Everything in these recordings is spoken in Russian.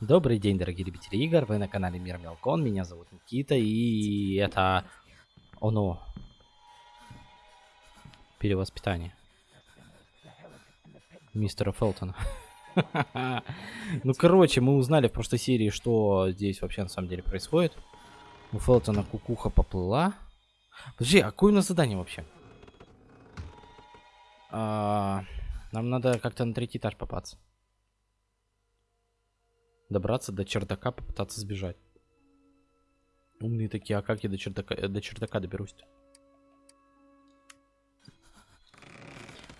Добрый день, дорогие любители игр, вы на канале Мир Мелкон, меня зовут Никита, и это... Оно. Перевоспитание. Мистера Фелтона. Ну, короче, мы узнали в прошлой серии, что здесь вообще на самом деле происходит. У Фелтона кукуха поплыла. Подожди, а какое у нас задание вообще? А, нам надо как-то на третий этаж попасться. Добраться до чердака, попытаться сбежать. Умные такие, а как я до чердака, э, до чердака доберусь-то?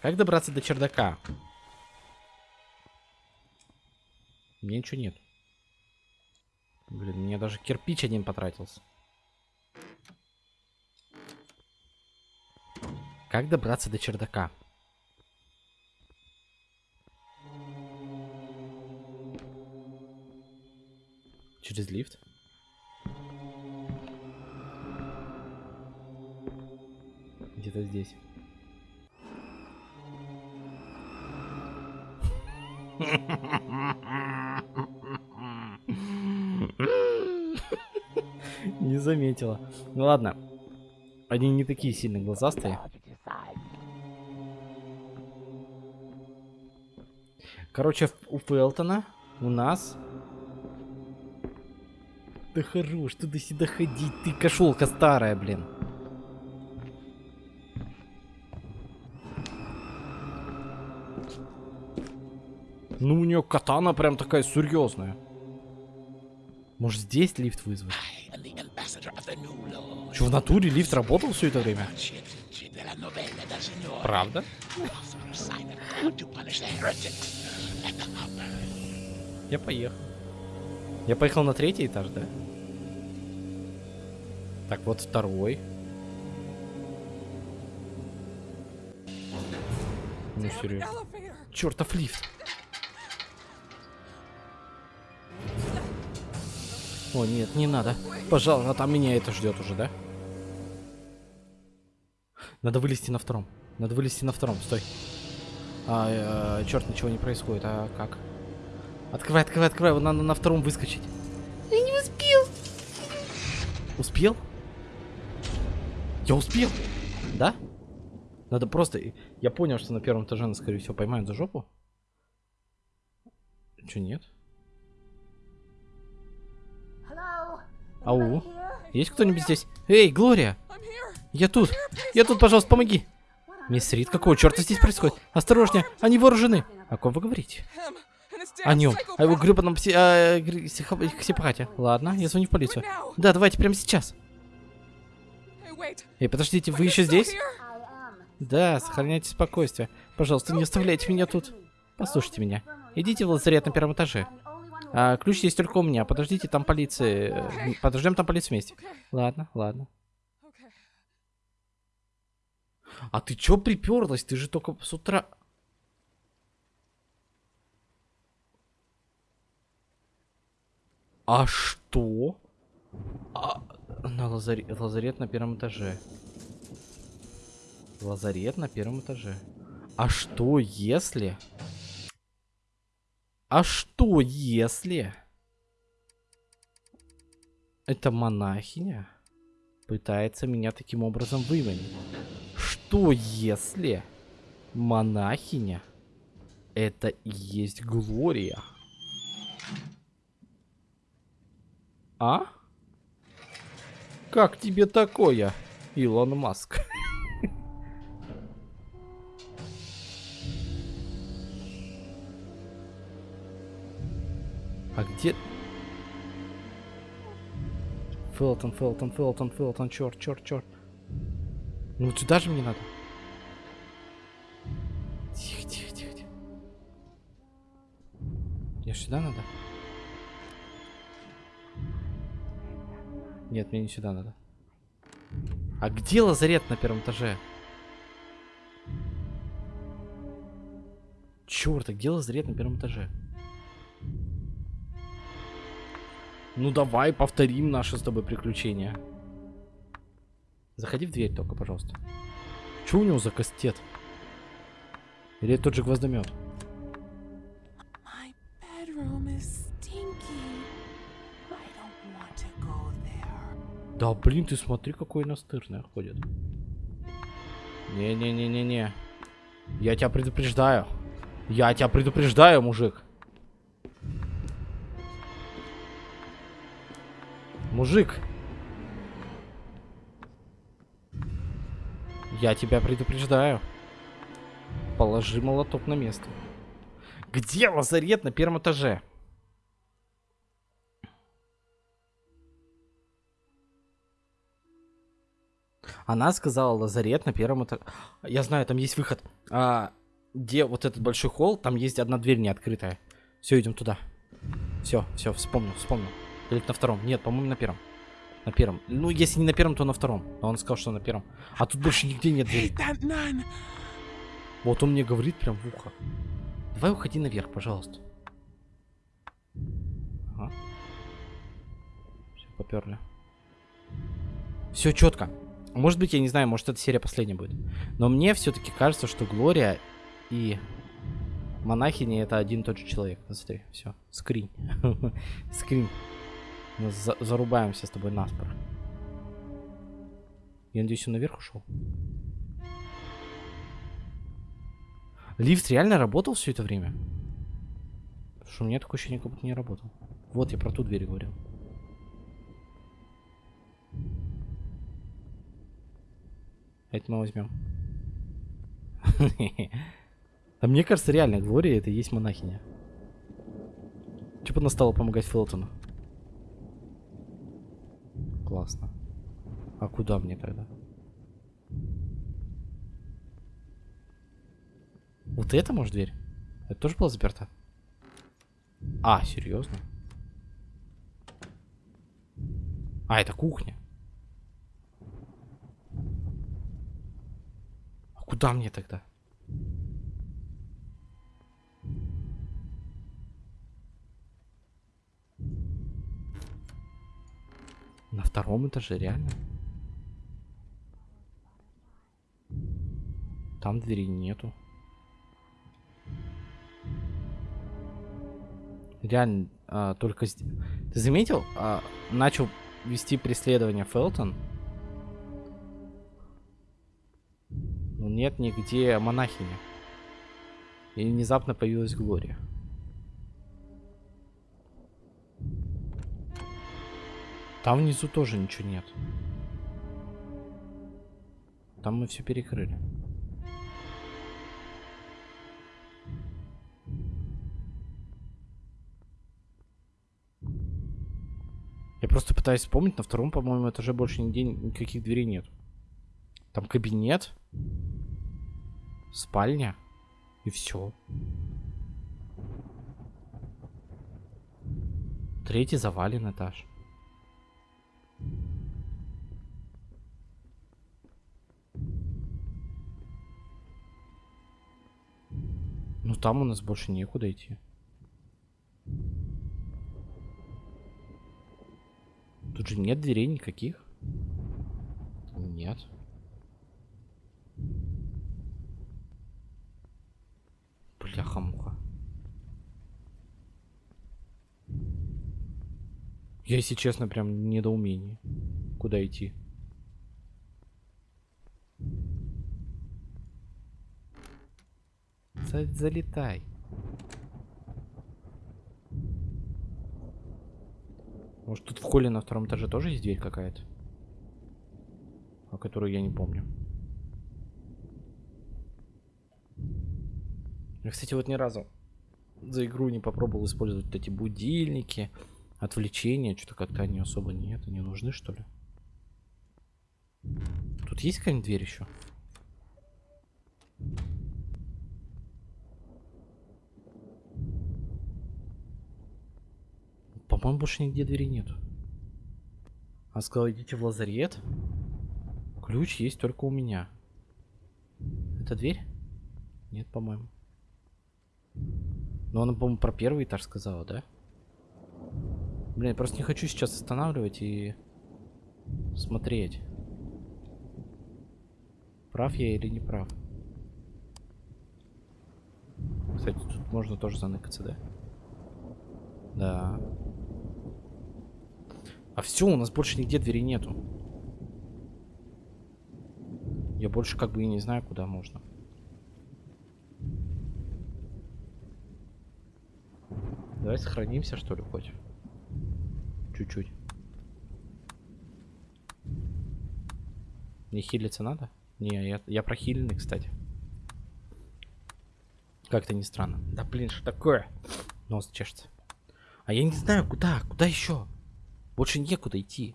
Как добраться до чердака? Меня ничего нет. Блин, мне даже кирпич один потратился. Как добраться до чердака? Через лифт? Где-то здесь. Не заметила. Ну ладно. Они не такие сильно глазастые. Короче, у Фелтона у нас... Да хорош, туда-сюда ходить, ты кошелка старая, блин. Ну, у нее катана прям такая серьезная. Может, здесь лифт вызвать? Что, в натуре лифт работал все это время? Правда? Я поехал. Я поехал на третий этаж, да? Так, вот второй. Ну, серьезно. Чертов лифт. О, нет, не надо. Пожалуйста, а там меня это ждет уже, да? Надо вылезти на втором. Надо вылезти на втором, стой. А, э, черт, ничего не происходит, а как? Открывай, открывай, открывай, вот надо на втором выскочить. Я не успел. Успел? Я успел? Да? Надо просто... Я понял, что на первом этаже нас, скорее всего, поймают за жопу. Че, нет? Ау. Есть кто-нибудь здесь? Эй, Глория! Я тут! Я тут, пожалуйста, помоги! Мисс Рид, какого черта здесь происходит? Осторожнее, они вооружены! О ком вы говорите? О нем. О его гребаном пси... А, психопате. Ладно, я звоню в полицию. Да, давайте прямо сейчас. Эй, подождите, вы еще здесь? Да, сохраняйте спокойствие. Пожалуйста, не оставляйте меня тут. Послушайте меня. Идите в лазарет на первом этаже. А, ключ есть только у меня. Подождите, там полиции. Подождем там полицию вместе. Ладно, ладно. А ты чё приперлась? Ты же только с утра... А что? А, на лазарет, лазарет на первом этаже. Лазарет на первом этаже. А что если... А что если... Эта монахиня пытается меня таким образом выманить? Что если монахиня это и есть Глория? А? Как тебе такое, Илон Маск? А где... Фелтон, Фелтон, Фелтон, Фелтон, черт, черт, черт. Ну сюда же мне надо. Тихо, тихо, тихо, тихо. Мне сюда надо? Нет, мне не сюда надо. А где лазарет на первом этаже? Черт, а где лазарет на первом этаже? Ну давай повторим наши с тобой приключения. Заходи в дверь только, пожалуйста. Что у него за кастет? Или это тот же гвоздомет? Да блин, ты смотри, какой настырный ходит. Не-не-не-не-не. Я тебя предупреждаю. Я тебя предупреждаю, мужик. Мужик. Я тебя предупреждаю. Положи молоток на место. Где лазарет на первом этаже? Она сказала лазарет на первом этаже. Я знаю, там есть выход. А, где вот этот большой холл, там есть одна дверь не открытая. Все, идем туда. Все, все, вспомнил, вспомнил. Или на втором? Нет, по-моему, на первом. На первом. Ну, если не на первом, то на втором. Но он сказал, что на первом. А тут больше нигде нет двери. Вот он мне говорит прям в ухо. Давай уходи наверх, пожалуйста. Ага. Все, поперли. Все четко. Может быть, я не знаю, может эта серия последняя будет. Но мне все-таки кажется, что Глория и монахини это один и тот же человек. Смотри, все, скрин. скрин. За зарубаемся с тобой наспор. Я надеюсь, он наверх ушел. Лифт реально работал все это время? Потому что у меня такое ощущение, как будто не работал. Вот, я про ту дверь говорил. Это мы возьмем. А мне кажется, реально, Глория это и есть монахиня. Че бы она стала помогать Фелтону? Классно. А куда мне тогда? Вот это, может, дверь? Это тоже была заперта? А, серьезно? А, это кухня. А куда мне тогда? На втором этаже, реально? Там двери нету. Реально, а, только... Ты заметил? А, начал вести преследование Фелтон. Нет нигде монахини. И внезапно появилась Глория. Там внизу тоже ничего нет. Там мы все перекрыли. Я просто пытаюсь вспомнить, на втором, по-моему, этаже больше нигде никаких дверей нет. Там кабинет, спальня и все. Третий завален этаж. Ну там у нас больше некуда идти. Тут же нет дверей никаких. Нет. Я, если честно, прям недоумение. Куда идти? Залетай. Может тут в холле на втором этаже тоже есть дверь какая-то? О которой я не помню. Я, кстати, вот ни разу за игру не попробовал использовать вот эти будильники, отвлечения. Что-то как-то они особо нет, они нужны, что ли? Тут есть какая-нибудь дверь еще? По-моему, больше нигде двери нет. А сказал, идите в лазарет. Ключ есть только у меня. Это дверь? Нет, по-моему. Но она, по-моему, про первый этаж сказала, да? Блин, просто не хочу сейчас останавливать и смотреть. Прав я или не прав? Кстати, тут можно тоже заныкаться, да? Да. А все, у нас больше нигде двери нету. Я больше как бы и не знаю, куда можно. Давай сохранимся, что ли, хоть. Чуть-чуть. Не хилиться надо? Не, я, я прохиленный, кстати. Как-то не странно. Да блин, что такое? Нос чешется. А я не знаю, куда, куда еще? Больше некуда идти.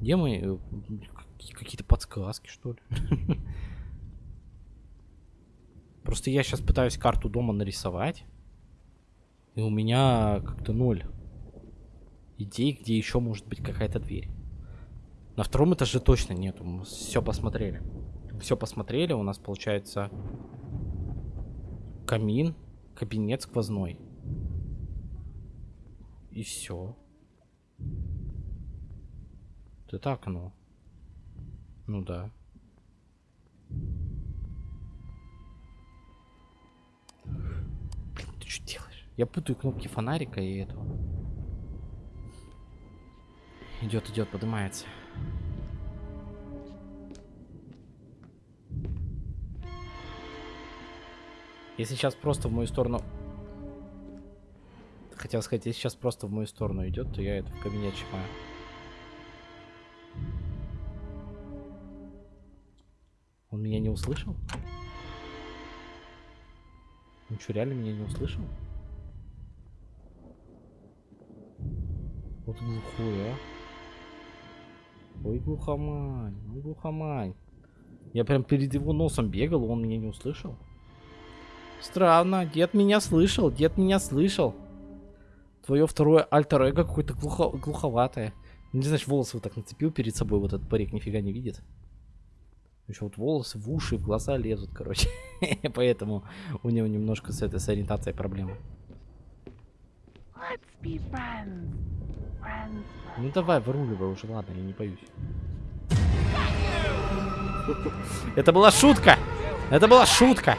Где мы? Э, какие-то подсказки, что ли? Просто я сейчас пытаюсь карту дома нарисовать. И у меня как-то ноль идей, где еще может быть какая-то дверь. На втором этаже точно нету. Мы все посмотрели. Все посмотрели. У нас получается камин, кабинет сквозной. И все. Это окно. Ну да. Ты что делаешь? Я путаю кнопки фонарика и этого. Идет, идет, поднимается. Если сейчас просто в мою сторону... Хотел сказать, если сейчас просто в мою сторону идет, то я это в кабинет чипаю. Он меня не услышал? Он что, реально меня не услышал? Вот глухой, а. Ой, глухомань, ой, глухомань. Я прям перед его носом бегал, он меня не услышал. Странно, дед меня слышал, дед меня слышал. Твое второе альтер эго какое-то глухо глуховатое. Не знаешь, волосы вот так нацепил перед собой, вот этот парик нифига не видит. Еще вот волосы в уши, в глаза лезут, короче. Поэтому у него немножко с этой с ориентацией проблемы. Ну давай, выруливай уже, ладно, я не боюсь. Это была шутка! Это была шутка!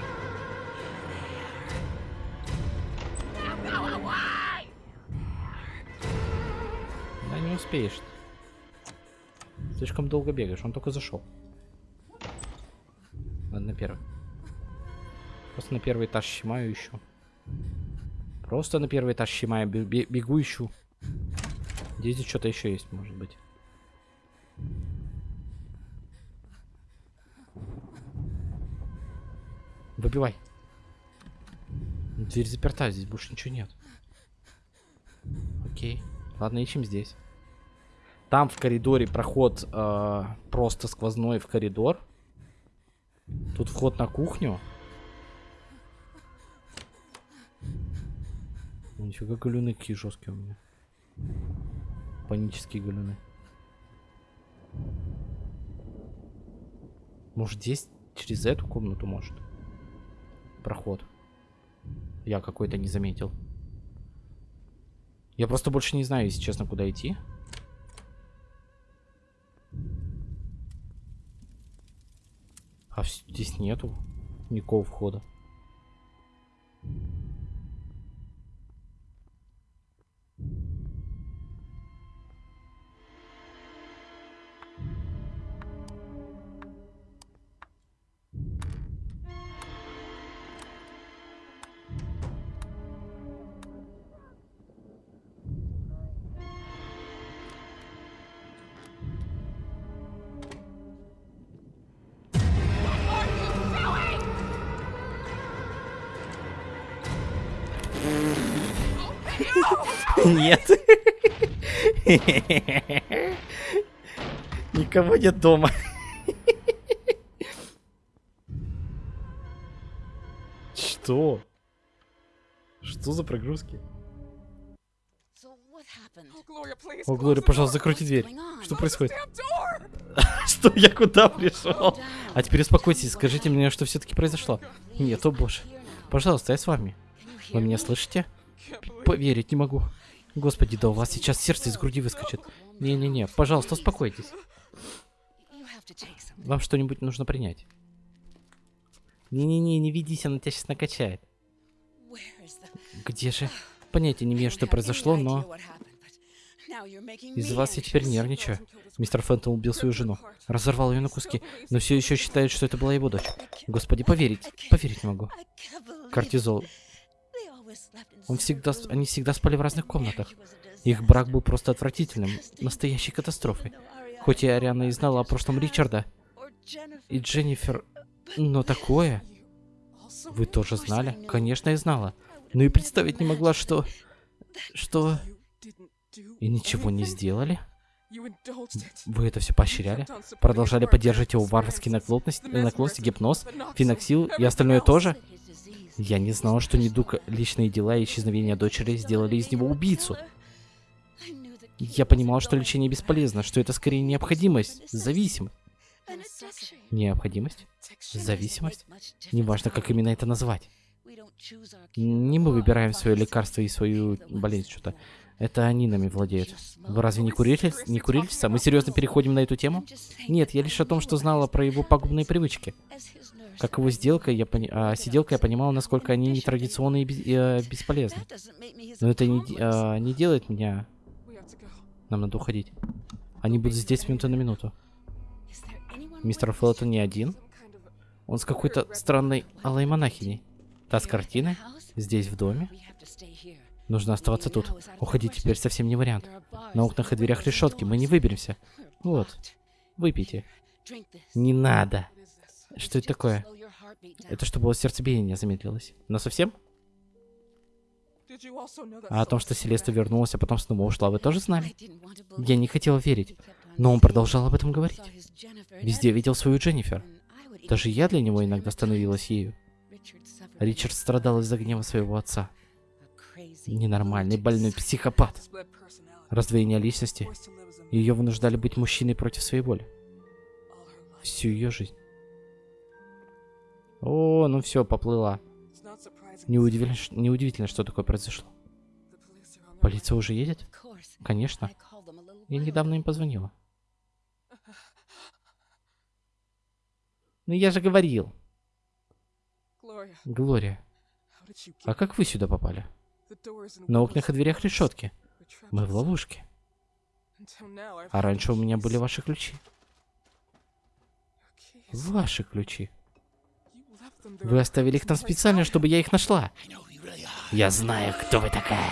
Да не успеешь. Слишком долго бегаешь, он только зашел. Ладно, на первый. Просто на первый этаж щемаю еще. Просто на первый этаж щемаю, бегу ищу. Здесь что-то еще есть, может быть. Выбивай. Дверь заперта, здесь больше ничего нет. Окей. Ладно, ищем здесь. Там в коридоре проход э, просто сквозной в коридор. Тут вход на кухню. Нифига галюны какие жесткие у меня. Панические галюны. Может здесь через эту комнату может? Проход. Я какой-то не заметил. Я просто больше не знаю, если честно, куда идти. А здесь нету никакого входа. Нет. Никого нет дома. Что? Что за прогрузки? О, Глория, пожалуйста, закройте дверь. Что происходит? Что я куда пришел? А теперь успокойтесь, скажите мне, что все-таки произошло. Нет, о боже. Пожалуйста, я с вами. Вы меня слышите? Поверить не могу. Господи, да у вас сейчас сердце из груди выскочит. Не-не-не, пожалуйста, успокойтесь. Вам что-нибудь нужно принять. Не-не-не, не ведись, она тебя сейчас накачает. Где же? Понятия не имею, что произошло, но... Из-за вас я теперь нервничаю. Мистер Фентон убил свою жену, разорвал ее на куски, но все еще считает, что это была его дочь. Господи, поверить, поверить не могу. Кортизол. Он всегда, они всегда спали в разных комнатах. Их брак был просто отвратительным, настоящей катастрофой. Хоть и Ариана и знала о прошлом Ричарда, и Дженнифер, но такое... Вы тоже знали? Конечно, я знала. Но и представить не могла, что... Что... И ничего не сделали? Вы это все поощряли? Продолжали поддерживать его варварские наклонности, наклонности, гипноз, феноксил и остальное тоже? Я не знала, что недуг, личные дела и исчезновение дочери сделали из него убийцу. Я понимала, что лечение бесполезно, что это скорее необходимость, зависимость. Необходимость? Зависимость? Неважно, как именно это назвать. Не мы выбираем свое лекарство и свою болезнь, что-то. Это они нами владеют. Вы разве не курили? Не курили? Мы серьезно переходим на эту тему? Нет, я лишь о том, что знала про его пагубные привычки. Как его сделка, я пони... а, сиделка, я понимала, насколько они нетрадиционные и, без... и а, бесполезны. Но это не, а, не делает меня... Нам надо уходить. Они будут здесь минуты на минуту. Мистер Фелтон не один. Он с какой-то странной алой монахиней. Та с картины? Здесь, в доме? Нужно оставаться тут. Уходить теперь совсем не вариант. На окнах и дверях решетки, мы не выберемся. Вот. Выпейте. Не надо. Что это такое? Это чтобы сердцебиение замедлилось. Но совсем? А о том, что Селеста вернулась, а потом снова ушла, вы тоже знали? Я не хотела верить, но он продолжал об этом говорить. Везде видел свою Дженнифер. Даже я для него иногда становилась ею. Ричард страдал из-за гнева своего отца. Ненормальный, больной психопат. Раздвоение личности. Ее вынуждали быть мужчиной против своей воли. Всю ее жизнь. О, ну все, поплыла. Неудивительно, неудивительно, что такое произошло. Полиция уже едет? Конечно. Я недавно им позвонила. Ну я же говорил. Глория. А как вы сюда попали? На окнах и дверях решетки. Мы в ловушке. А раньше у меня были ваши ключи. Ваши ключи. Вы оставили их там специально, чтобы я их нашла. Я знаю, кто вы такая.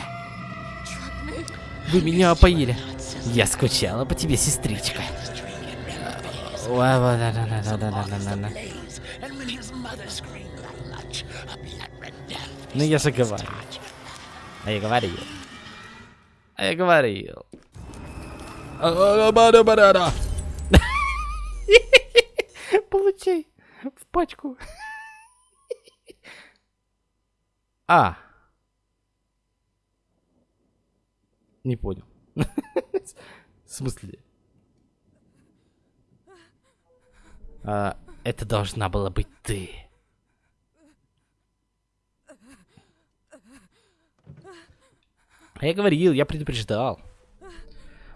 Вы меня опоили. Я скучала по тебе, сестричка. Ну я же говорю. А я говорил. А я говорил. Получай в пачку. А. Не понял. В смысле? А, это должна была быть ты. А я говорил, я предупреждал.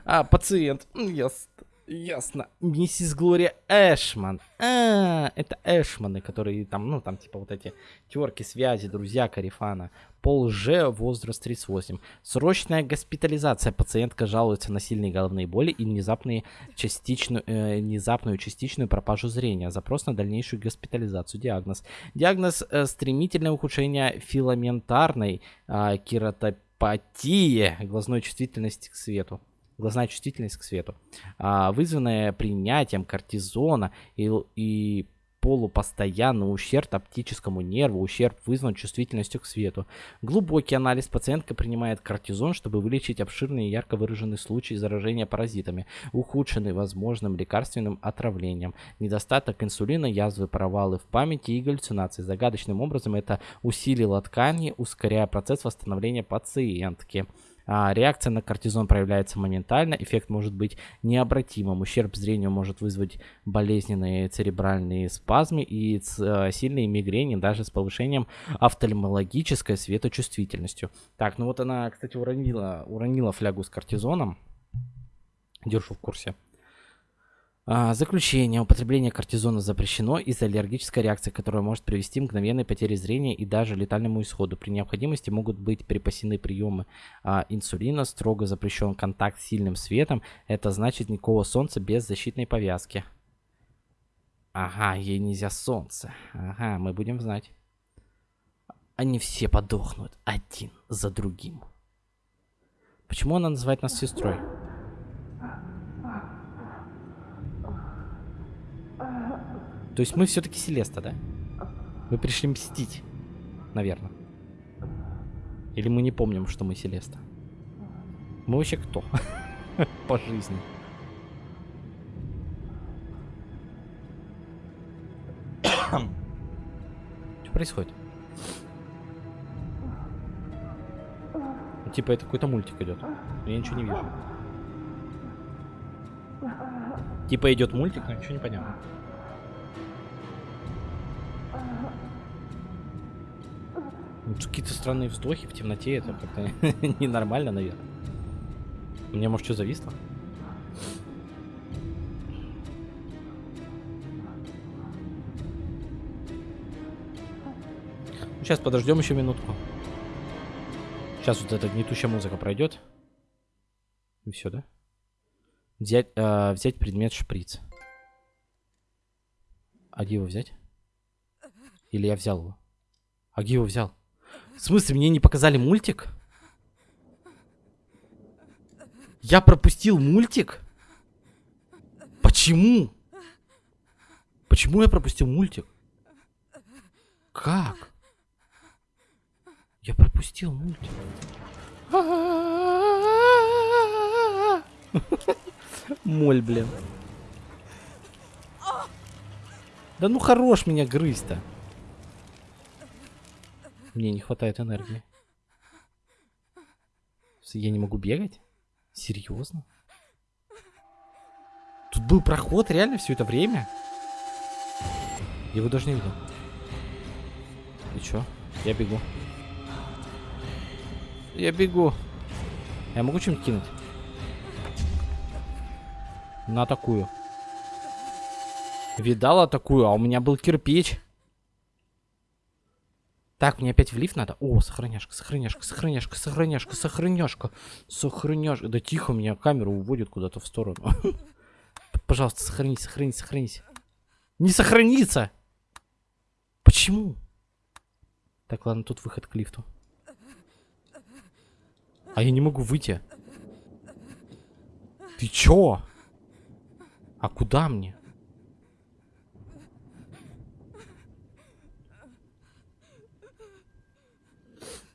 А, пациент. Ясно. Ясно. Миссис Глория Эшман. А, это Эшманы, которые там, ну, там, типа, вот эти терки, связи, друзья Карифана. Пол Ж, возраст 38. Срочная госпитализация. Пациентка жалуется на сильные головные боли и внезапные частичную, э, внезапную частичную пропажу зрения. Запрос на дальнейшую госпитализацию. Диагноз. Диагноз э, стремительное ухудшение филаментарной э, кератопии Апатия глазной чувствительности к свету. Глазная чувствительность к свету, а, вызванная принятием кортизона и, и полупостоянный ущерб оптическому нерву, ущерб вызван чувствительностью к свету. Глубокий анализ пациентка принимает кортизон, чтобы вылечить обширный и ярко выраженный случай заражения паразитами, ухудшенный возможным лекарственным отравлением. Недостаток инсулина, язвы, провалы в памяти и галлюцинации. Загадочным образом это усилило ткани, ускоряя процесс восстановления пациентки. А, реакция на кортизон проявляется моментально, эффект может быть необратимым. Ущерб зрению может вызвать болезненные церебральные спазмы и э, сильные мигрени даже с повышением офтальмологической светочувствительностью. Так, ну вот она, кстати, уронила, уронила флягу с кортизоном. Держу в курсе. А, заключение. Употребление кортизона запрещено из-за аллергической реакции, которая может привести к мгновенной потере зрения и даже летальному исходу. При необходимости могут быть припасены приемы а, инсулина. Строго запрещен контакт с сильным светом. Это значит никакого солнца без защитной повязки. Ага, ей нельзя солнце. Ага, мы будем знать. Они все подохнут один за другим. Почему она называет нас сестрой? То есть мы все-таки Селеста, да? Мы пришли мстить, наверное. Или мы не помним, что мы Селеста? Мы вообще кто? По жизни. Что происходит? Типа это какой-то мультик идет. Я ничего не вижу. Типа идет мультик, но ничего не понятно. Какие-то странные вздохи в темноте, это как-то ненормально, наверное. У меня, может, что зависло? Сейчас подождем еще минутку. Сейчас вот эта гнетущая музыка пройдет. И все, да? Взять, э, взять предмет шприц. А где его взять? Или я взял его? А где его взял? В смысле, мне не показали мультик? Я пропустил мультик? Почему? Почему я пропустил мультик? Как? Я пропустил мультик. Моль, блин. Да ну хорош меня грызть-то. Мне не хватает энергии. Я не могу бегать? Серьезно? Тут был проход реально все это время? Я его даже не видел. И чё? Я бегу. Я бегу. Я могу чем-нибудь кинуть? На такую. Видала такую, а у меня был кирпич. Так, мне опять в лифт надо. О, сохраняшка, сохраняшка, сохраняшка, сохраняшка, сохраняшка, сохраняшка. Да тихо, меня камеру уводит куда-то в сторону. Пожалуйста, сохранись, сохранись, сохранись. Не сохранится! Почему? Так, ладно, тут выход к лифту. А я не могу выйти. Ты чё? А куда мне?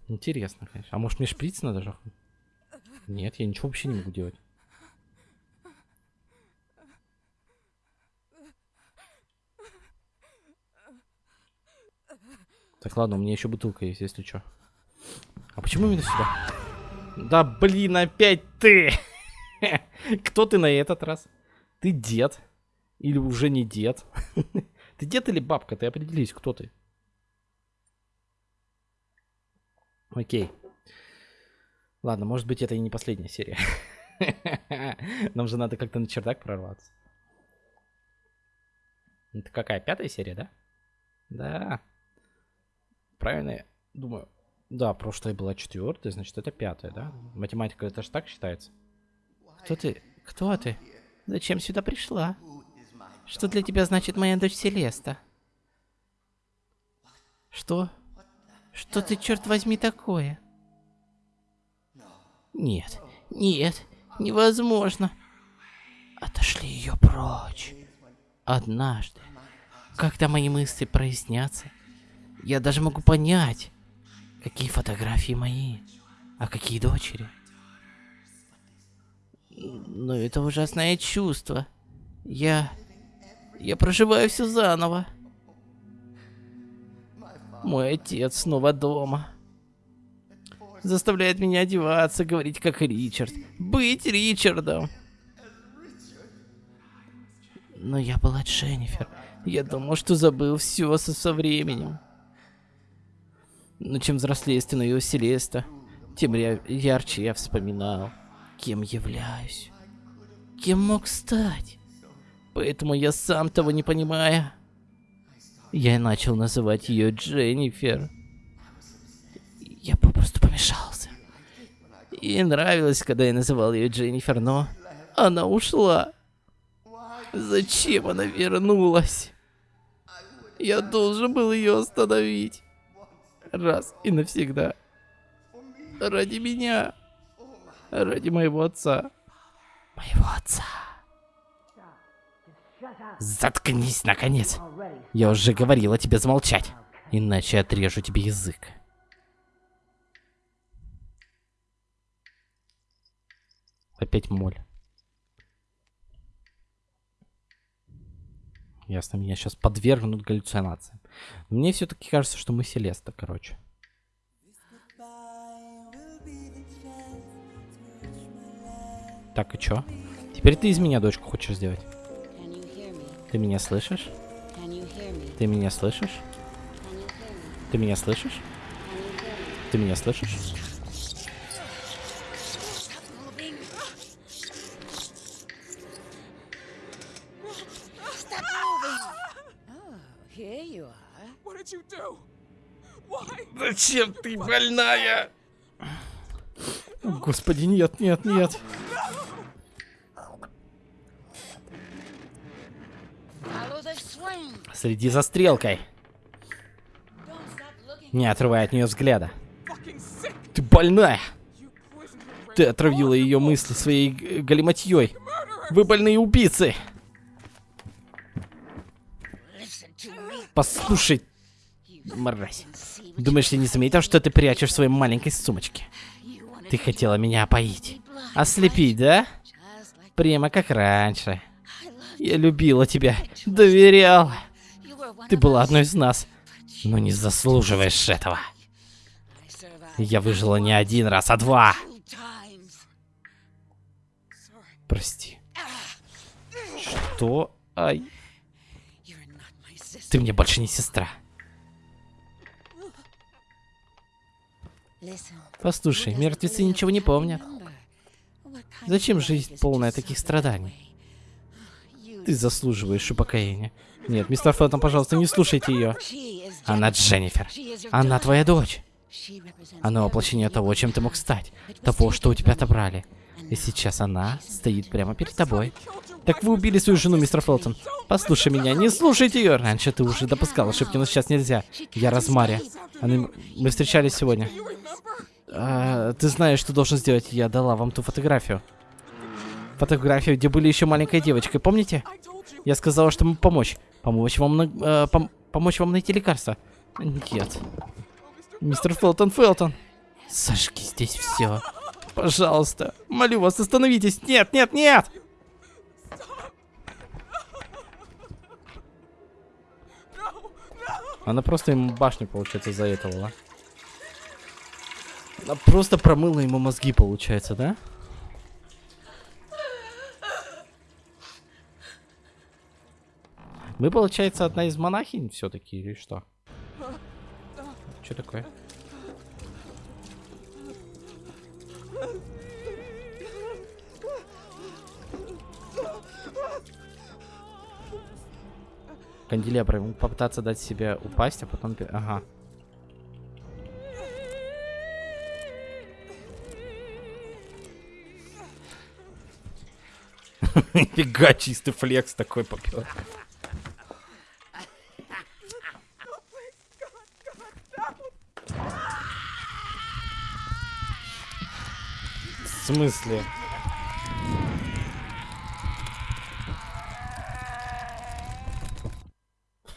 Интересно, конечно. А может мне шприц надо же? Нет, я ничего вообще не могу делать. Так, ладно, у меня еще бутылка есть, если что. А почему именно сюда? Да блин, опять ты! Кто ты на этот раз? Ты дед? Или уже не дед? Ты дед или бабка? Ты определись, кто ты. Окей. Ладно, может быть, это и не последняя серия. Нам же надо как-то на чердак прорваться. Это какая, пятая серия, да? Да. Правильно я думаю. Да, прошлая была четвертая, значит, это пятая, да? Математика, это же так считается. Кто ты? Кто ты? Зачем сюда пришла? Что для тебя значит моя дочь Селеста? Что? Что ты, черт возьми, такое? Нет, нет, невозможно. Отошли ее прочь. Однажды, когда мои мысли прояснятся, я даже могу понять, какие фотографии мои, а какие дочери. Но это ужасное чувство. Я... Я проживаю все заново. Мой отец снова дома. Заставляет меня одеваться, говорить как Ричард. Быть Ричардом. Но я была Дженнифер. Я думал, что забыл все со, со временем. Но чем взрослее становилась Селеста, тем ярче я вспоминал, кем являюсь. Кем мог стать? Поэтому я сам того не понимая, я начал называть ее Дженнифер. Я попросту помешался. Ей нравилось, когда я называл ее Дженнифер, но она ушла. Зачем она вернулась? Я должен был ее остановить. Раз и навсегда. Ради меня. Ради моего отца. Моего отца. Заткнись, наконец. Я уже говорила тебе замолчать. Иначе отрежу тебе язык. Опять моль. Ясно, меня сейчас подвергнут галлюцинациям. Мне все-таки кажется, что мы Селеста, короче. Так, и чё? Теперь ты из меня дочку хочешь сделать? Ты меня слышишь? Ты меня слышишь? Ты меня слышишь? Ты меня слышишь? Зачем ты больная? Господи, нет, нет, нет. Следи за стрелкой. Не отрывая от нее взгляда. Ты больная! Ты отравила ее мысли своей галиматьей. Вы больные убийцы! Послушай, мразь. Думаешь, я не заметил, что ты прячешь в своей маленькой сумочке? Ты хотела меня опоить. Ослепить, да? Прямо как раньше. Я любила тебя, доверяла. Ты была одной из нас, но не заслуживаешь этого. Я выжила не один раз, а два. Прости. Что? Ай. Ты мне больше не сестра. Послушай, мертвецы ничего не помнят. Зачем жизнь полная таких страданий? Ты заслуживаешь упокоения. Нет, мистер Фелтон, пожалуйста, не слушайте ее. Она Дженнифер. Она твоя дочь. Она воплощение того, чем ты мог стать. Того, что у тебя отобрали. И сейчас она стоит прямо перед тобой. Так вы убили свою жену, мистер Фелтон. Послушай меня, не слушайте ее. Раньше ты уже допускал ошибки, но сейчас нельзя. Я Розмари. Она... Мы встречались сегодня. А, ты знаешь, что должен сделать. Я дала вам ту фотографию. Фотографию, где были еще маленькой девочкой, помните? Я сказала, что помочь. Помочь вам, на... э, пом помочь вам найти лекарство. Нет. Мистер Фелтон, Фелтон. Сожги здесь все. Пожалуйста. Молю вас, остановитесь. Нет, нет, нет! Она просто ему башню, получается, за этого, да? Она просто промыла ему мозги, получается, да? Мы, получается, одна из монахинь все-таки, или что? Что такое? Канделябры, попытаться дать себе упасть, а потом... Ага. Фига, чистый флекс такой попер. Смысле?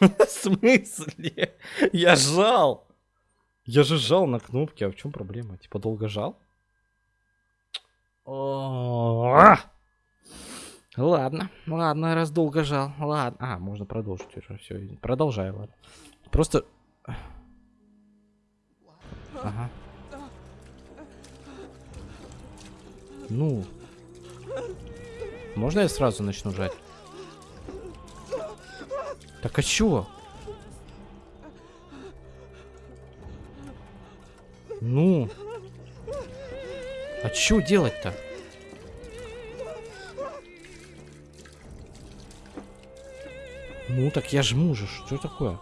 В смысле? Я жал. Я же жал на кнопки, а в чем проблема? Типа долго жал? Ладно, ладно, раз долго жал. Ладно. А, можно продолжить уже. Все, продолжаю, ладно. Просто... Ага. Ну. Можно я сразу начну жать? Так а чё? Ну. А чё делать-то? жму, так я жму же. Что такое?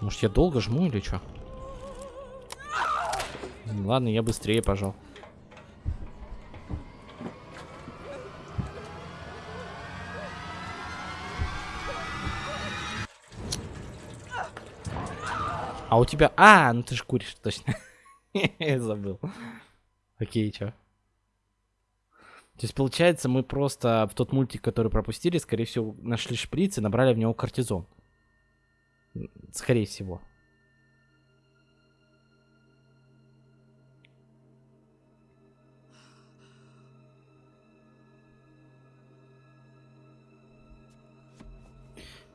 Может, я долго жму или что? Ладно, я быстрее пожал. А у тебя... А, ну ты же куришь, точно. Забыл. Окей, чё? То есть, получается, мы просто в тот мультик, который пропустили, скорее всего, нашли шприц и набрали в него кортизон. Скорее всего.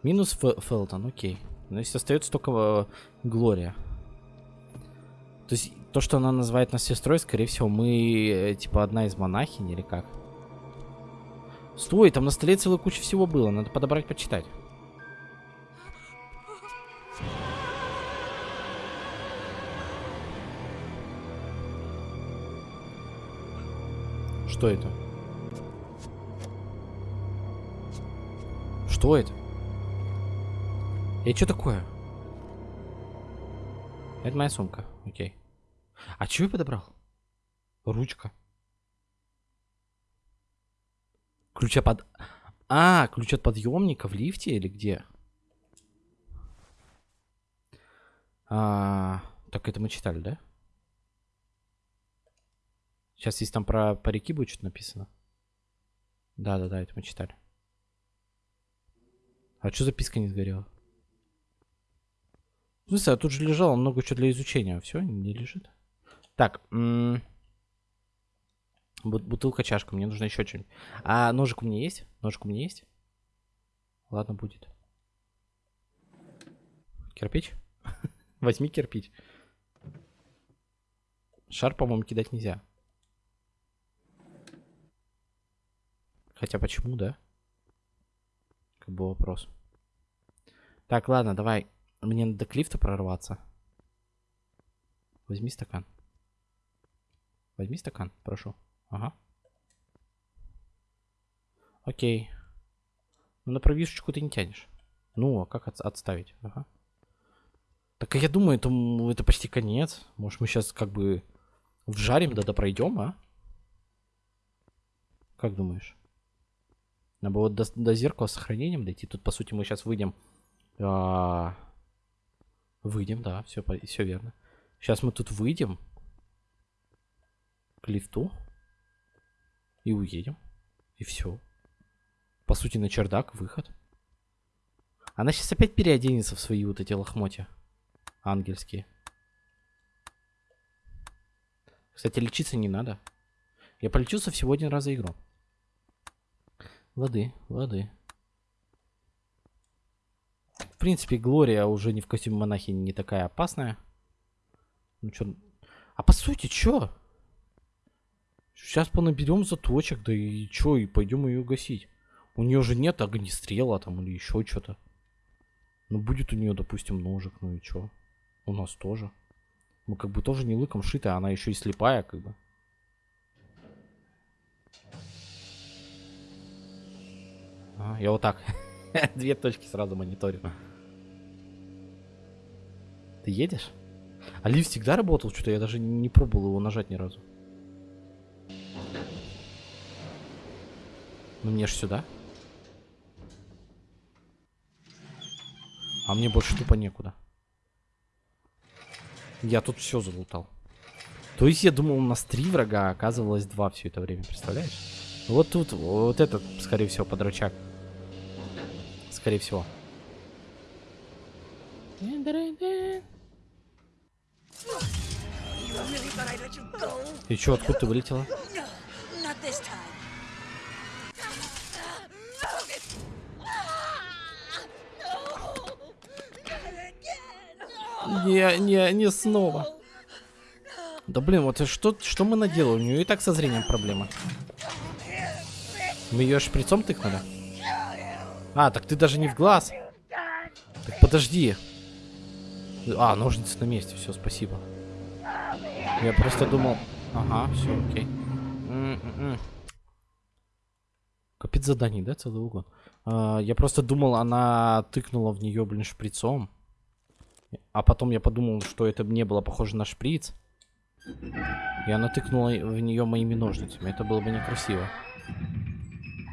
Минус Фелтон, окей. Но если остается только э, Глория. То есть, то, что она называет нас сестрой, скорее всего, мы, э, типа, одна из монахинь или как? Стой, там на столе целая куча всего было. Надо подобрать, почитать. Что это? Что это? И что такое? Это моя сумка. Окей. А что я подобрал? Ручка. Ключа под... А, ключ от подъемника в лифте или где? А, так это мы читали, да? Сейчас если там про парики будет что-то написано. Да-да-да, это мы читали. А что записка не сгорела? В смысле, а тут же лежало много чего для изучения. Все, не лежит. Так. Бутылка, чашка. Мне нужно еще что-нибудь. А ножик у меня есть? Ножик у меня есть? Ладно, будет. Кирпич? Возьми кирпич. Шар, по-моему, кидать нельзя. Хотя почему, да? Как бы вопрос. Так, ладно, давай мне надо к лифту прорваться. Возьми стакан. Возьми стакан, прошу. Ага. Окей. Ну, на провишечку ты не тянешь. Ну, а как от отставить? Ага. Так я думаю, это, это почти конец. Может, мы сейчас как бы вжарим, да да пройдем, а? Как думаешь? Надо было до, до зеркала с сохранением дойти. Тут, по сути, мы сейчас выйдем а, Выйдем, да, все, все верно. Сейчас мы тут выйдем к лифту и уедем. И все. По сути, на чердак выход. Она сейчас опять переоденется в свои вот эти лохмотья. Ангельские. Кстати, лечиться не надо. Я полечился всего один раз за игру. Лады, лады принципе, Глория уже не в костюме монахи не такая опасная. Ну чё... А по сути, чё? Сейчас понаберем заточек, да и чё, и пойдем ее гасить. У нее же нет огнестрела там или еще что-то. Ну будет у нее, допустим, ножик, ну и чё? У нас тоже. Мы как бы тоже не лыком шиты, а она еще и слепая, как бы. А, я вот так. Две точки сразу мониторю. Ты едешь? А лифт всегда работал? Что-то я даже не пробовал его нажать ни разу. Ну мне ж сюда. А мне больше тупо некуда. Я тут все залутал. То есть я думал, у нас три врага, а оказывалось два все это время, представляешь? Вот тут, вот этот, скорее всего, подручак. Скорее всего. И чё, откуда ты вылетела? Не, не, не снова. Да блин, вот что, что мы наделали? У нее и так со зрением проблема. Мы ее шприцом тыкнули? А, так ты даже не в глаз. Так подожди. А, ножницы на месте, все, спасибо. Я просто думал... Ага, все, окей. М -м -м. Капец заданий, да, целый угон. А, я просто думал, она тыкнула в нее, блин, шприцом. А потом я подумал, что это не было похоже на шприц. И она тыкнула в нее моими ножницами. Это было бы некрасиво.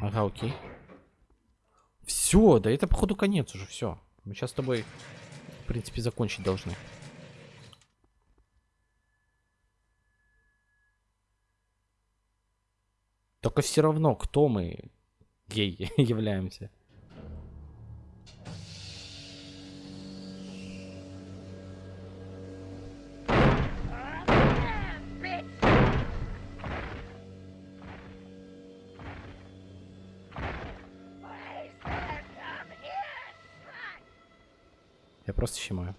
Ага, окей. Все, да это походу конец уже, все. Мы сейчас с тобой, принципе, закончить должны. Только все равно, кто мы, гей, являемся. Просто щемаю.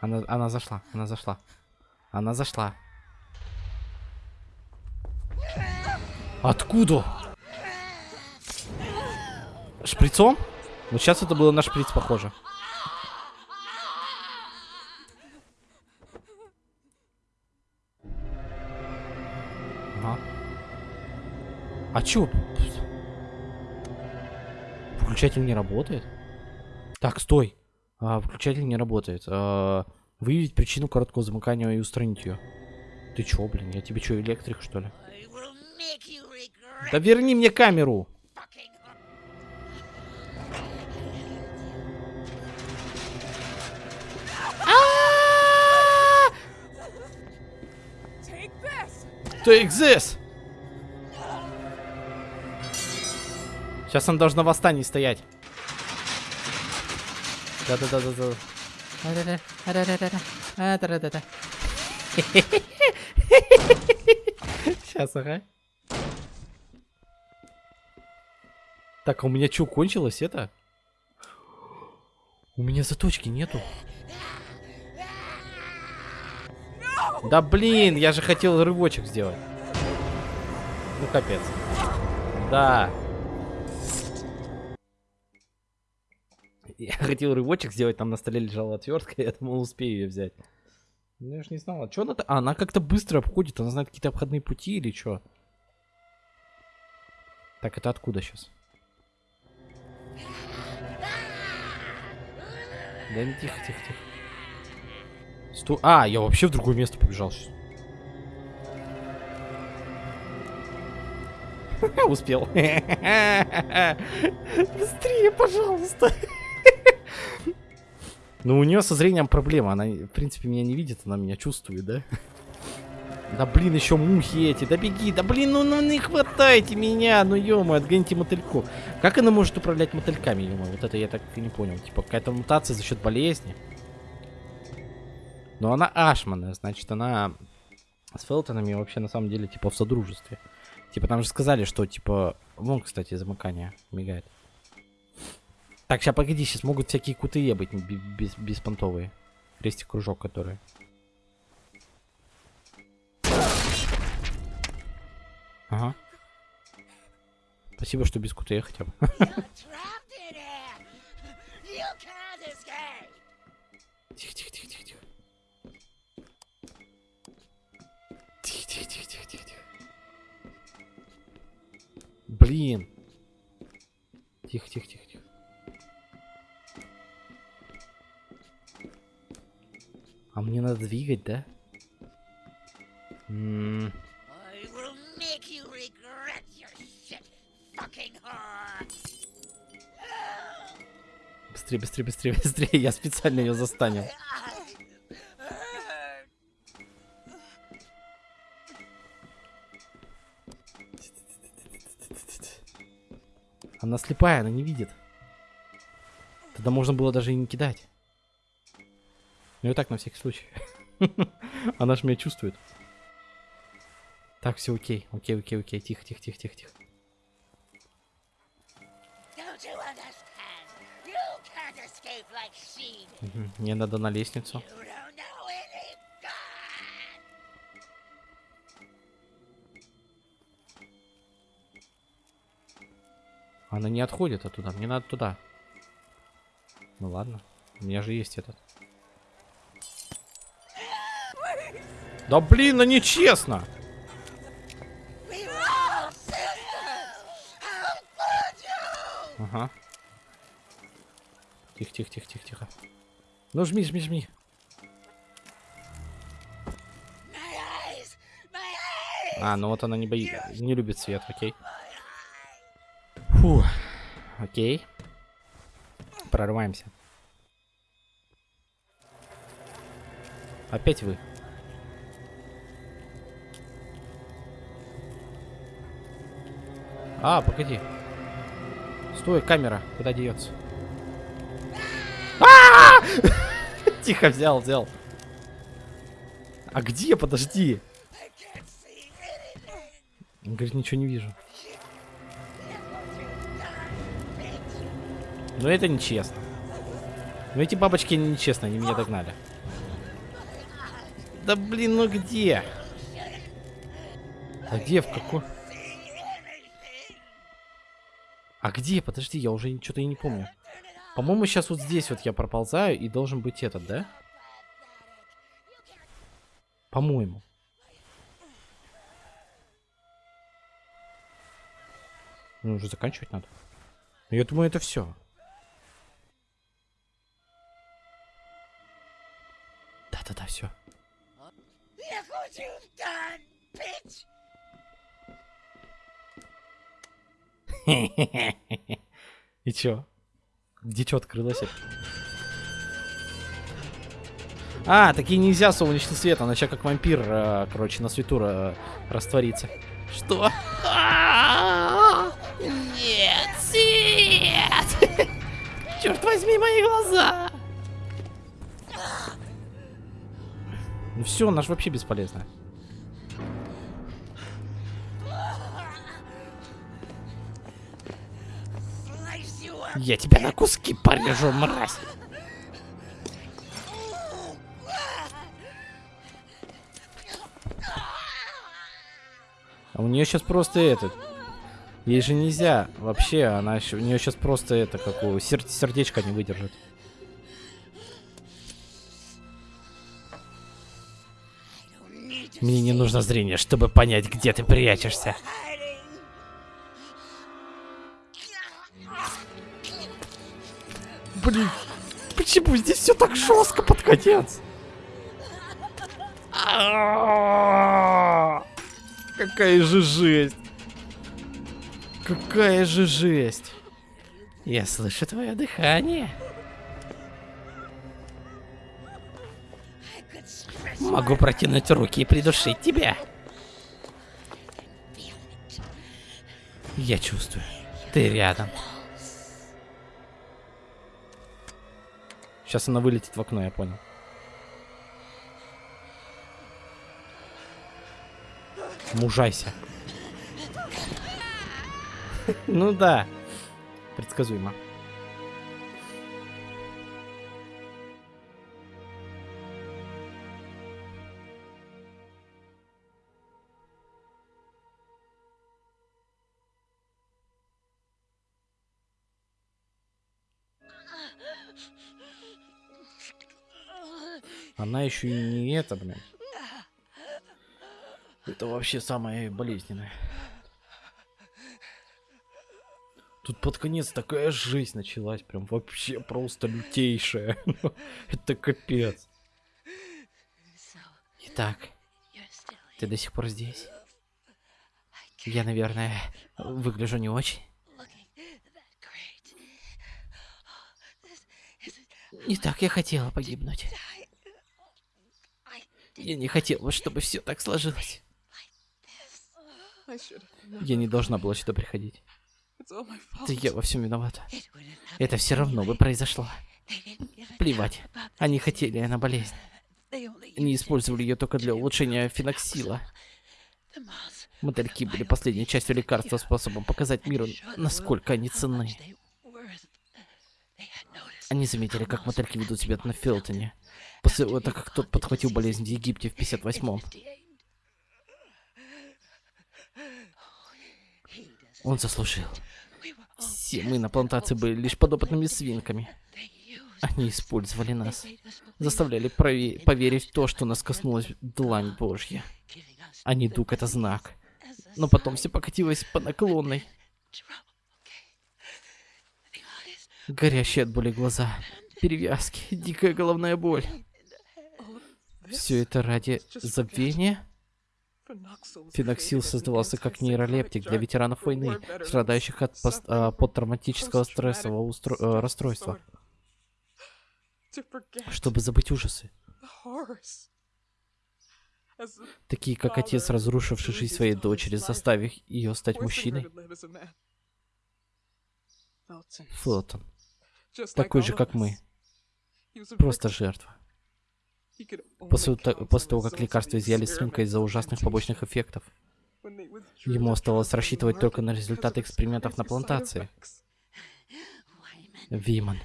Она, она зашла, она зашла. Она зашла. Откуда? Шприцом? Вот сейчас это было на шприц похоже. А чё? Выключатель не работает? Так, стой. А, выключатель не работает. А, выявить причину короткого замыкания и устранить ее. Ты чё, блин? Я тебе чё, электрик, что ли? Да верни мне камеру! Take this! Сейчас он должен на восстании стоять. Да-да-да-да-да. Сейчас, ага. Так, а у меня что, кончилось это? У меня заточки нету. Да блин, я же хотел рывочек сделать. Ну капец. Да. Я хотел рывочек сделать, там на столе лежала отвертка, я думал, успею ее взять. Ну, я же не знала. Что она... А, она как-то быстро обходит, она знает какие-то обходные пути или что? Так, это откуда сейчас? Да не тихо, тихо, тихо. Сто... А, я вообще в другое место побежал сейчас. Успел. Быстрее, пожалуйста. Ну, у нее со зрением проблема. Она, в принципе, меня не видит, она меня чувствует, да? Да блин, еще мухи эти, да беги, да блин, ну, ну не хватайте меня, ну ё отгоните мотыльку. Как она может управлять мотыльками, ё Вот это я так и не понял. Типа какая-то мутация за счет болезни. Но она ашманная, значит она с Фелтонами вообще на самом деле типа в содружестве. Типа там же сказали, что типа... Вон, кстати, замыкание мигает. Так, сейчас погоди, сейчас могут всякие кутые быть без, беспонтовые. Крестик кружок, которые. Ага. Спасибо, что без кутые хотя бы. Тихо, тихо, тихо, тихо, тихо. Тихо, тихо, тихо, тихо, тихо, тихо. Блин. Тихо, тихо, тихо, А мне надо двигать, да? М -м Быстрее, быстрее, быстрее, быстрее. Я специально ее застанил. Она слепая, она не видит. Тогда можно было даже и не кидать. Ну и так на всякий случай. Она же меня чувствует. Так, все окей. Окей, окей, окей. Тихо, тихо, тихо, тихо, тихо. Мне надо на лестницу. Она не отходит оттуда. Мне надо туда. Ну ладно. У меня же есть этот. Да блин, ну нечестно. Ага. Тихо, тихо, тихо, тихо, тихо. Ну жми, жми, жми. А, ну вот она не боится, не любит свет, окей. Фу, окей. Прорываемся. Опять вы. А, погоди. Стой, камера, куда деется? Тихо, взял, взял. А где? Подожди. Он говорит, ничего не вижу. Ну это нечестно. Ну эти бабочки нечестно, они меня догнали. Да блин, ну где? А где, в какой? А где? Подожди, я уже что-то не помню. По-моему, сейчас вот здесь вот я проползаю и должен быть этот, да? По-моему. Ну, уже заканчивать надо. Я думаю, это все. Да-да-да, все. И чё? Где чё открылось? А, такие нельзя солнечный свет, она сейчас как вампир, э, короче, на свету э, растворится. Что? Нет, свет! Черт возьми мои глаза! Ну все, наш вообще бесполезно. Я тебя на куски порежу, мразь. А у нее сейчас просто этот. Ей же нельзя. Вообще, она у нее сейчас просто это, как у сер сердечко не выдержит. Мне не нужно зрение, чтобы понять, где ты прячешься. Блин, почему здесь все так жестко под конец? Какая же жесть. Какая же жесть. Я слышу твое дыхание. Могу протянуть руки и придушить тебя. Я чувствую. Ты рядом. Сейчас она вылетит в окно, я понял. Мужайся. Ну да. Предсказуемо. Она еще и не это, блин. Это вообще самое болезненное. Тут под конец такая жизнь началась, прям вообще просто лютейшая. Это капец. Итак, ты до сих пор здесь? Я, наверное, выгляжу не очень. Итак, я хотела погибнуть. Я не хотела, чтобы все так сложилось. Я не должна была сюда приходить. Это я во всем виновата. Это все равно бы произошло. Плевать. Они хотели на болезнь. Они использовали ее только для улучшения феноксила. Мотыльки были последней частью лекарства, способом показать миру, насколько они ценны. Они заметили, как мотыльки ведут себя на Филтоне. После того, как тот подхватил болезнь в Египте в 58-м. Он заслужил. Все мы на плантации были лишь подопытными свинками. Они использовали нас. Заставляли поверить в то, что нас коснулась длань Божья. А не дуг это знак. Но потом все покатилось по наклонной. Горящие от боли глаза, перевязки, дикая головная боль. Все это ради забвения? Феноксил создавался как нейролептик для ветеранов войны, страдающих от пост, а, посттравматического стрессового устро, а, расстройства. Чтобы забыть ужасы. Такие как отец, разрушивший жизнь своей дочери, заставив ее стать мужчиной. Флотон. Такой же, как мы. Просто жертва. После, после того, как лекарства изъяли с рынка из-за ужасных побочных эффектов, ему оставалось рассчитывать только на результаты экспериментов на плантации. Виман.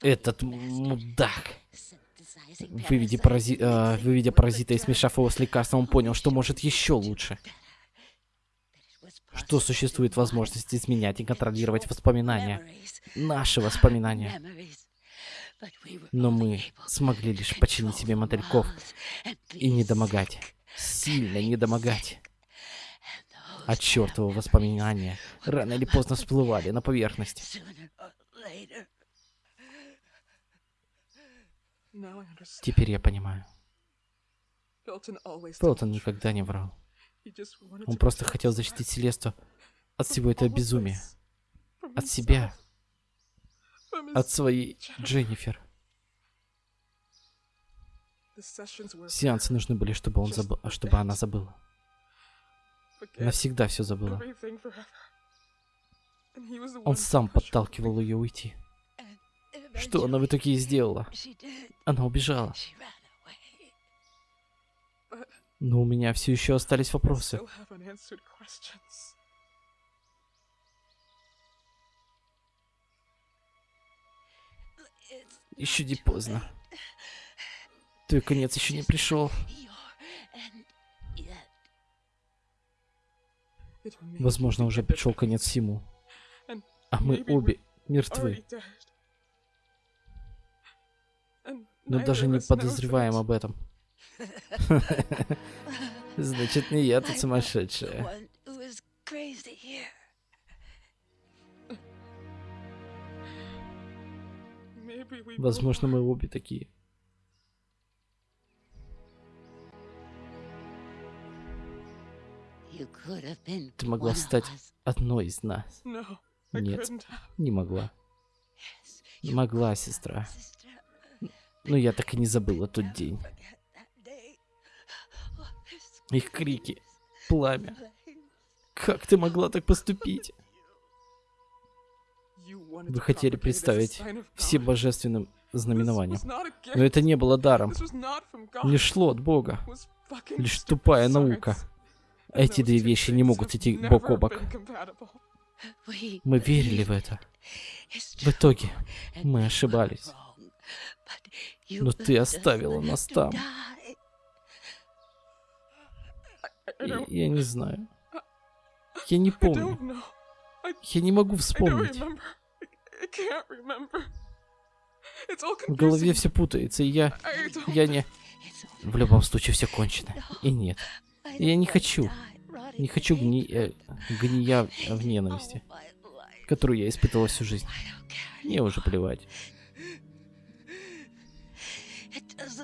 Этот мудак. Выведя, парази... э, выведя паразита и смешав его с лекарством, он понял, что может еще лучше. Что существует возможность изменять и контролировать воспоминания. Наши воспоминания. Но мы смогли лишь починить себе мотыльков и не домогать. Сильно не домогать. А чертовы воспоминания рано или поздно всплывали на поверхность. Теперь я понимаю. Фелтон никогда не врал. Он просто хотел защитить Селесту от всего этого безумия. От себя от своей Дженнифер. Сеансы нужны были, чтобы он забыл, чтобы она забыла. Навсегда все забыла. Он сам подталкивал ее уйти. Что она в итоге сделала? Она убежала. Но у меня все еще остались вопросы. Еще не поздно. Твой конец еще не пришел. Возможно, уже пришел конец всему. А мы обе мертвы. Но даже не подозреваем об этом. Значит, не я тут сумасшедшая. Возможно, мы обе такие. Ты могла стать одной из нас. Нет, не могла. Могла, сестра. Но я так и не забыла тот день. Их крики, пламя. Как ты могла так поступить? Вы хотели представить все божественным знаменованием. Но это не было даром. Не шло от Бога. Лишь тупая наука. Эти две вещи не могут идти бок о бок. Мы верили в это. В итоге мы ошибались. Но ты оставила нас там. Я, я не знаю. Я не помню. Я не могу вспомнить. В голове все путается, и я... Я не... В любом случае все кончено. И нет. Я не хочу. Не хочу гни... Э, гния в ненависти, которую я испытывала всю жизнь. Мне уже плевать.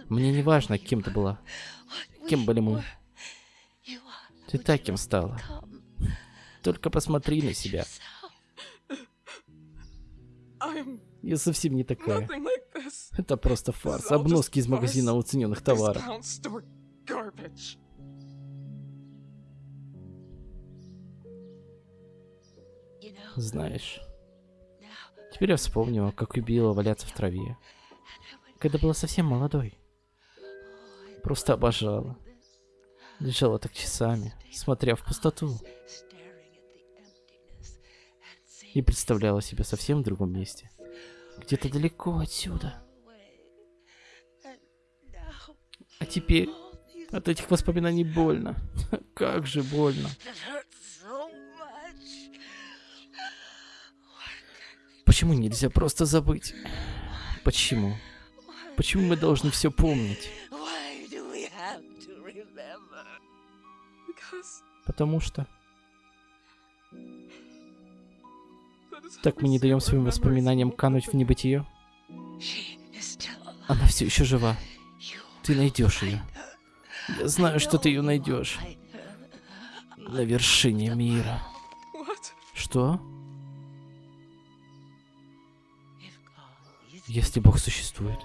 Мне не важно, кем ты была. Кем были мы. Ты таким стала. Только посмотри на себя. Я совсем не такая. Это просто фарс. Обноски из магазина уцененных товаров. Знаешь, теперь я вспомнила, как убила валяться в траве. Когда была совсем молодой. Просто обожала. Лежала так часами, смотря в пустоту. И представляла себя совсем в другом месте. Где-то далеко отсюда. А теперь от этих воспоминаний больно. Как же больно. Почему нельзя просто забыть? Почему? Почему мы должны все помнить? Потому что Так мы не даем своим воспоминаниям кануть в небытие. Она все еще жива. Ты найдешь ее. Я знаю, что ты ее найдешь. На вершине мира. Что? Если Бог существует,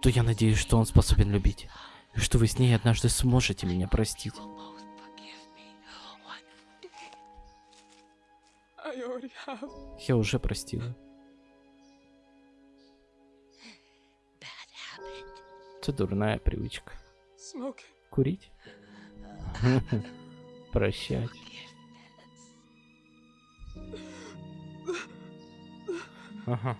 то я надеюсь, что Он способен любить. И что вы с ней однажды сможете меня простить. Я уже простила. Это дурная привычка. Курить? Прощать. Ага.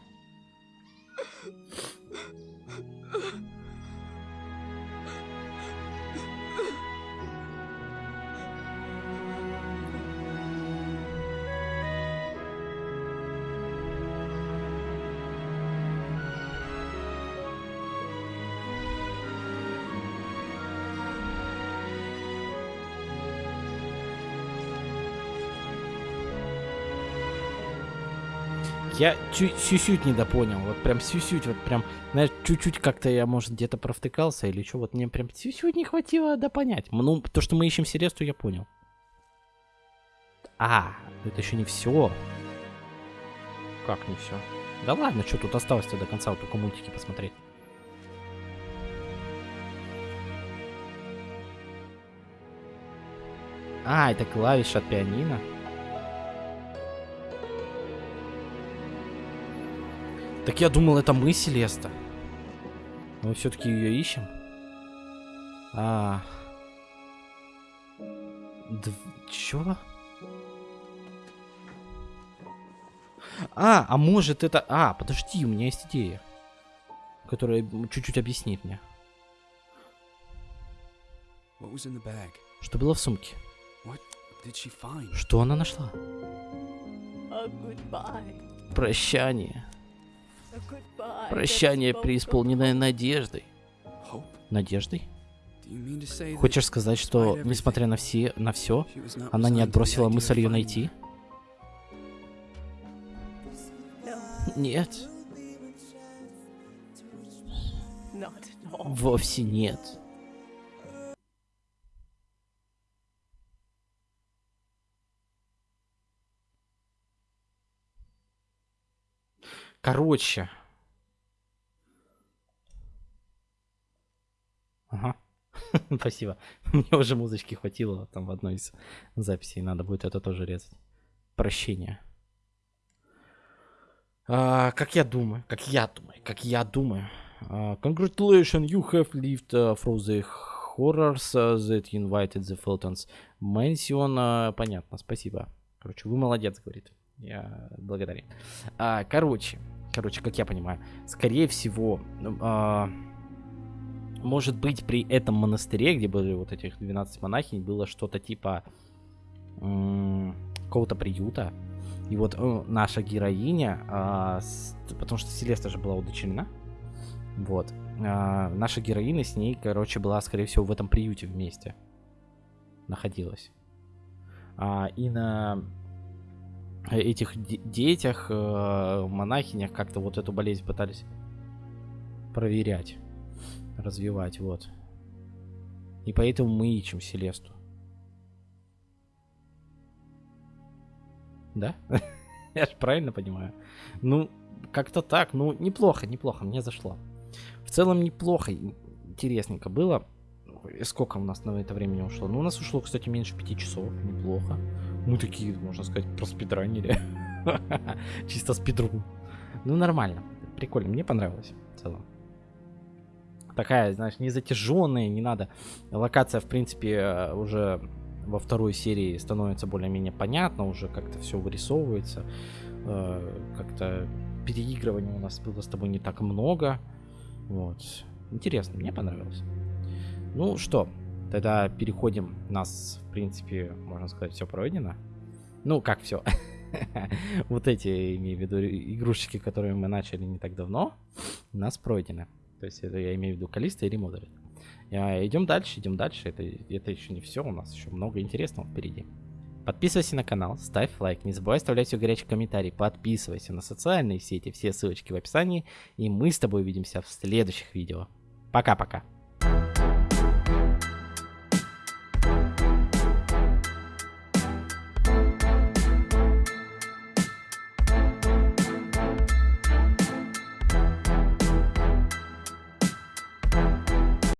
Я чуть-чуть недопонял, вот прям сюсють, вот прям, знаешь, чуть-чуть как-то я, может, где-то провтыкался или что, вот мне прям сюсють не хватило да понять. Ну, то, что мы ищем Селесту, я понял. А, это еще не все. Как не все? Да ладно, что тут осталось-то до конца, вот только мультики посмотреть. А, это клавиша от пианино. Так я думал, это мы, Селеста. Мы все-таки ее ищем. А. Д... Чё? А, а может это... А, подожди, у меня есть идея. Которая чуть-чуть объяснит мне. Что было в сумке? Что она нашла? Прощание. Прощание, преисполненное надеждой. Надеждой? Хочешь сказать, что, несмотря на все, на все, она не отбросила мысль ее найти? Нет. Вовсе нет. Короче. Ага. Спасибо. Мне уже музычки хватило там в одной из записей. Надо будет это тоже резать. Прощение. А, как я думаю, как я думаю, как я думаю. Uh, congratulations, you have lived uh, through the horrors uh, that invited the Fultons. Мэнсион, uh, понятно, спасибо. Короче, вы молодец, говорит. Я благодарен. А, короче, короче, как я понимаю, скорее всего, а, может быть, при этом монастыре, где были вот этих 12 монахинь, было что-то типа какого-то приюта. И вот э, наша героиня, а, с, потому что Селеста же была удочерена, вот, а, наша героиня с ней, короче, была, скорее всего, в этом приюте вместе находилась. А, и на этих детях, э, монахинях как-то вот эту болезнь пытались проверять, развивать, вот. И поэтому мы ищем Селесту. Да? Я же правильно понимаю? Ну, как-то так. Ну, неплохо, неплохо, мне зашло. В целом неплохо, интересненько было. Сколько у нас на это времени ушло? Ну, у нас ушло, кстати, меньше пяти часов. Неплохо. Мы такие, можно сказать, проспидранили. Чисто спидру. Ну, нормально. Прикольно. Мне понравилось в целом. Такая, знаешь, не затяженная, не надо. Локация, в принципе, э, уже во второй серии становится более-менее понятно, уже как-то все вырисовывается. Э, как-то переигрывания у нас было с тобой не так много. Вот. Интересно, мне понравилось. Ну что, Тогда переходим. У нас, в принципе, можно сказать, все пройдено. Ну, как все. вот эти, имею в виду, игрушечки, которые мы начали не так давно, у нас пройдены. То есть это я имею в виду Калиста и Ремодерит. Идем дальше, идем дальше. Это, это еще не все, у нас еще много интересного впереди. Подписывайся на канал, ставь лайк, не забывай оставлять все горячие комментарии, подписывайся на социальные сети, все ссылочки в описании, и мы с тобой увидимся в следующих видео. Пока-пока.